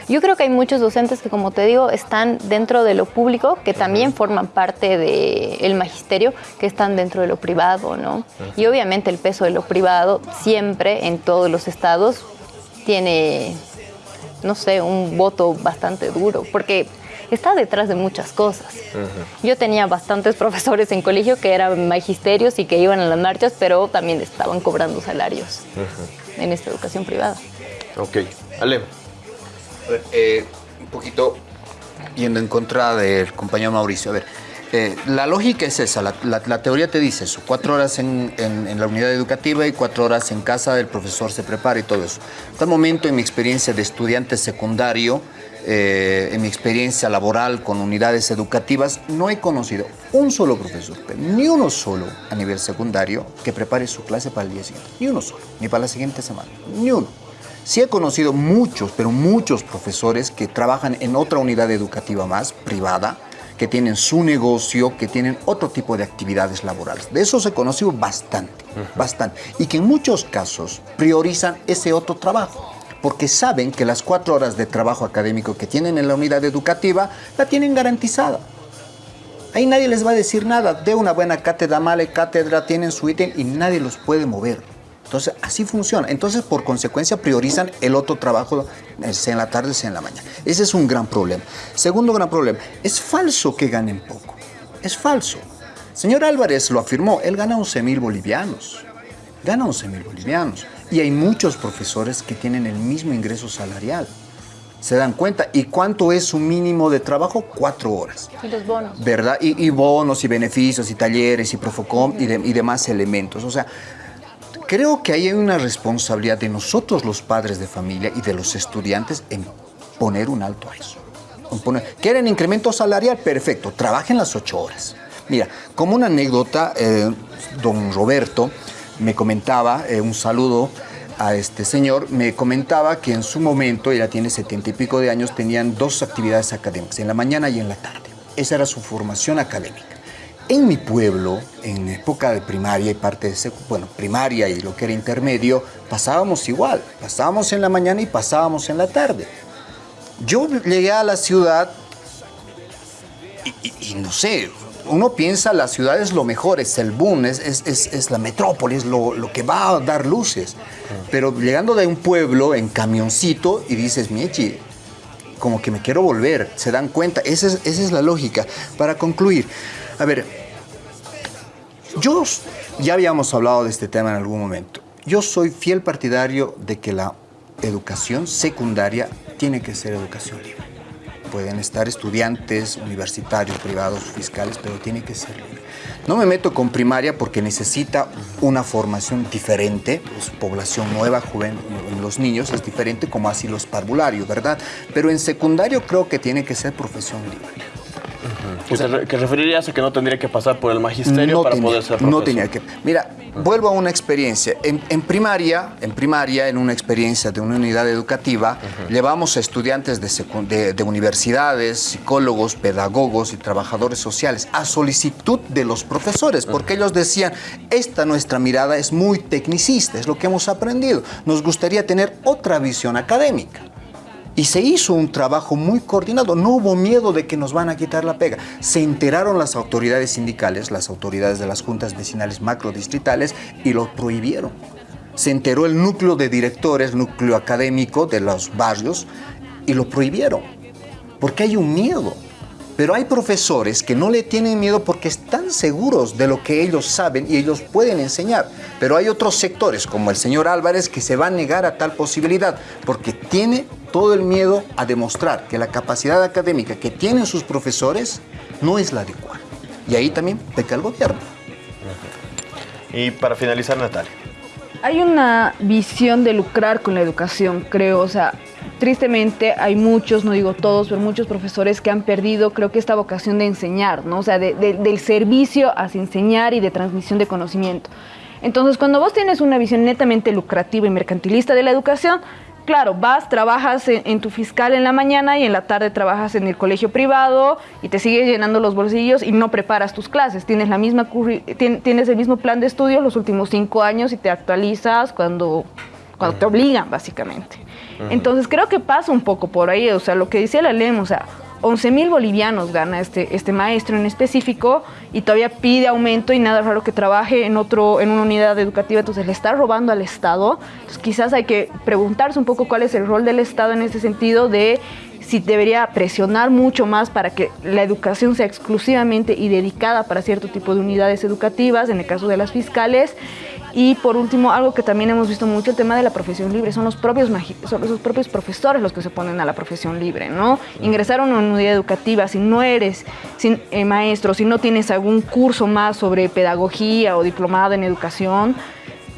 S11: Yo creo que hay muchos docentes que, como te digo, están dentro de lo público, que también forman parte del magisterio, que están dentro de lo privado, ¿no? Y obviamente el peso de lo privado siempre en todos los estados tiene no sé, un voto bastante duro, porque está detrás de muchas cosas. Yo tenía bastantes profesores en colegio que eran magisterios y que iban a las marchas, pero también estaban cobrando salarios en esta educación privada.
S1: Ok. Ale.
S4: Eh, un poquito yendo en contra del compañero Mauricio. A ver, eh, la lógica es esa, la, teoría te dice eso, cuatro horas en, la unidad educativa y cuatro horas en casa, el profesor se prepara y todo eso. Hasta el momento, en mi experiencia de estudiante secundario, eh, en mi experiencia laboral con unidades educativas, no he conocido un solo profesor, ni uno solo a nivel secundario, que prepare su clase para el día siguiente. Ni uno solo, ni para la siguiente semana, ni uno. Sí he conocido muchos, pero muchos profesores que trabajan en otra unidad educativa más, privada, que tienen su negocio, que tienen otro tipo de actividades laborales. De eso se conoció bastante, bastante. Y que en muchos casos priorizan ese otro trabajo porque saben que las cuatro horas de trabajo académico que tienen en la unidad educativa la tienen garantizada. Ahí nadie les va a decir nada. De una buena cátedra, mala cátedra, tienen su ítem y nadie los puede mover. Entonces, así funciona. Entonces, por consecuencia, priorizan el otro trabajo, sea en la tarde, sea en la mañana. Ese es un gran problema. Segundo gran problema, es falso que ganen poco. Es falso. Señor Álvarez lo afirmó, él gana 11 mil bolivianos. Gana 11 mil bolivianos. Y hay muchos profesores que tienen el mismo ingreso salarial. ¿Se dan cuenta? ¿Y cuánto es su mínimo de trabajo? Cuatro horas.
S11: Y los bonos.
S4: ¿Verdad? Y, bonos, y beneficios, y talleres, y Profocom, y, y demás elementos. O sea, Creo que hay una responsabilidad de nosotros los padres de familia y de los estudiantes en poner un alto a eso. ¿Quieren incremento salarial? Perfecto, trabajen las ocho horas. Mira, como una anécdota, eh, don Roberto me comentaba, eh, un saludo a este señor, me comentaba que en su momento, ella tiene setenta y pico de años, tenían dos actividades académicas, en la mañana y en la tarde. Esa era su formación académica. En mi pueblo, en época de primaria y parte de bueno, primaria y lo que era intermedio, pasábamos igual, pasábamos en la mañana y pasábamos en la tarde. Yo llegué a la ciudad y, no sé, uno piensa la ciudad es lo mejor, es el boom, es, es, la metrópolis, lo, lo, que va a dar luces. Pero llegando de un pueblo en camioncito y dices, Miechi, como que me quiero volver, se dan cuenta, esa es, esa es la lógica. Para concluir, a ver, yo ya habíamos hablado de este tema en algún momento. Yo soy fiel partidario de que la educación secundaria tiene que ser educación libre. Pueden estar estudiantes, universitarios, privados, fiscales, pero tiene que ser libre. No me meto con primaria porque necesita una formación diferente, pues, población nueva, joven, los niños es diferente como así los parvularios, ¿verdad? Pero en secundario creo que tiene que ser profesión libre.
S1: Que, te- que referirías a que no tendría que pasar por el magisterio para
S4: tenía,
S1: poder ser
S4: no
S1: profesor.
S4: tenía que. Mira, vuelvo a una experiencia. En, en primaria, en primaria, en una experiencia de una unidad educativa, llevamos a estudiantes de, secu- de- de universidades, psicólogos, pedagogos y trabajadores sociales a solicitud de los profesores, porque ellos decían, esta nuestra mirada es muy tecnicista, es lo que hemos aprendido. Nos gustaría tener otra visión académica. Y se hizo un trabajo muy coordinado. No hubo miedo de que nos van a quitar la pega. Se enteraron las autoridades sindicales, las autoridades de las juntas vecinales macrodistritales y lo prohibieron. Se enteró el núcleo de directores, núcleo académico de los barrios y lo prohibieron. Porque hay un miedo. Pero hay profesores que no le tienen miedo porque están seguros de lo que ellos saben y ellos pueden enseñar. Pero hay otros sectores, como el señor Álvarez, que se va a negar a tal posibilidad porque tiene todo el miedo a demostrar que la capacidad académica que tienen sus profesores no es la adecuada. Y ahí también peca el gobierno.
S1: Y para finalizar, Natalia.
S2: Hay una visión de lucrar con la educación, creo. O sea, tristemente hay muchos, no digo todos, pero muchos profesores que han perdido, creo que esta vocación de enseñar, ¿no? O sea, de- de- del servicio hacia enseñar y de transmisión de conocimiento. Entonces, cuando vos tienes una visión netamente lucrativa y mercantilista de la educación, claro, vas, trabajas en, en tu fiscal en la mañana y en la tarde trabajas en el colegio privado y te sigues llenando los bolsillos y no preparas tus clases. Tienes, la misma tien- tienes el mismo plan de estudios los últimos cinco años y te actualizas cuando, cuando te obligan, básicamente. Entonces creo que pasa un poco por ahí, o sea, lo que decía la LEM, o sea, 11 mil bolivianos gana este, este maestro en específico y todavía pide aumento y nada raro que trabaje en, otro, en una unidad educativa, entonces le está robando al Estado. Entonces quizás hay que preguntarse un poco cuál es el rol del Estado en ese sentido de si debería presionar mucho más para que la educación sea exclusivamente y dedicada para cierto tipo de unidades educativas, en el caso de las fiscales. Y por último, algo que también hemos visto mucho, el tema de la profesión libre. Son los propios, son los propios profesores los que se ponen a la profesión libre, ¿no? Ingresar a una unidad educativa, si no eres eh, maestro, si no tienes algún curso más sobre pedagogía o diplomado en educación,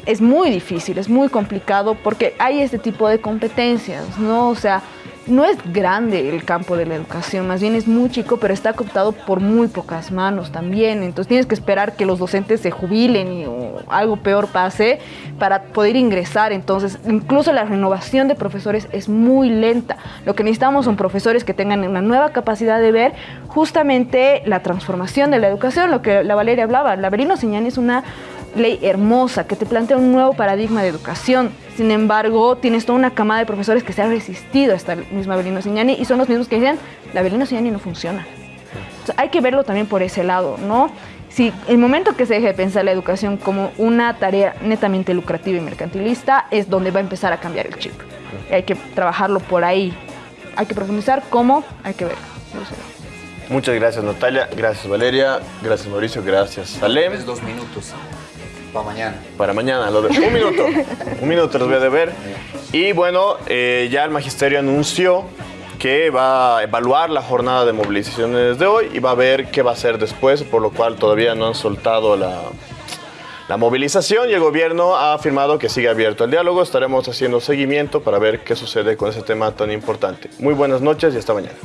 S2: es muy difícil, es muy complicado porque hay este tipo de competencias, ¿no? O sea, no es grande el campo de la educación, más bien es muy chico, pero está cooptado por muy pocas manos también. Entonces tienes que esperar que los docentes se jubilen y, o algo peor pase para poder ingresar. Entonces, incluso la renovación de profesores es muy lenta. Lo que necesitamos son profesores que tengan una nueva capacidad de ver justamente la transformación de la educación, lo que la Valeria hablaba. La Señani es una ley hermosa que te plantea un nuevo paradigma de educación. Sin embargo, tienes toda una camada de profesores que se han resistido a esta misma Belino Signani y son los mismos que dicen, la Belino Signani no funciona. Entonces, hay que verlo también por ese lado, ¿no? Si el momento que se deje de pensar la educación como una tarea netamente lucrativa y mercantilista es donde va a empezar a cambiar el chip. Y hay que trabajarlo por ahí. Hay que profundizar cómo, hay que verlo. No sé.
S1: Muchas gracias, Natalia. Gracias, Valeria. Gracias, Mauricio. Gracias, Salem.
S4: Es dos minutos para mañana.
S1: Para mañana, lo de- un minuto. un minuto los voy a deber. Y bueno, eh, ya el magisterio anunció que va a evaluar la jornada de movilizaciones de hoy y va a ver qué va a hacer después, por lo cual todavía no han soltado la, la movilización y el gobierno ha afirmado que sigue abierto el diálogo. Estaremos haciendo seguimiento para ver qué sucede con ese tema tan importante. Muy buenas noches y hasta mañana.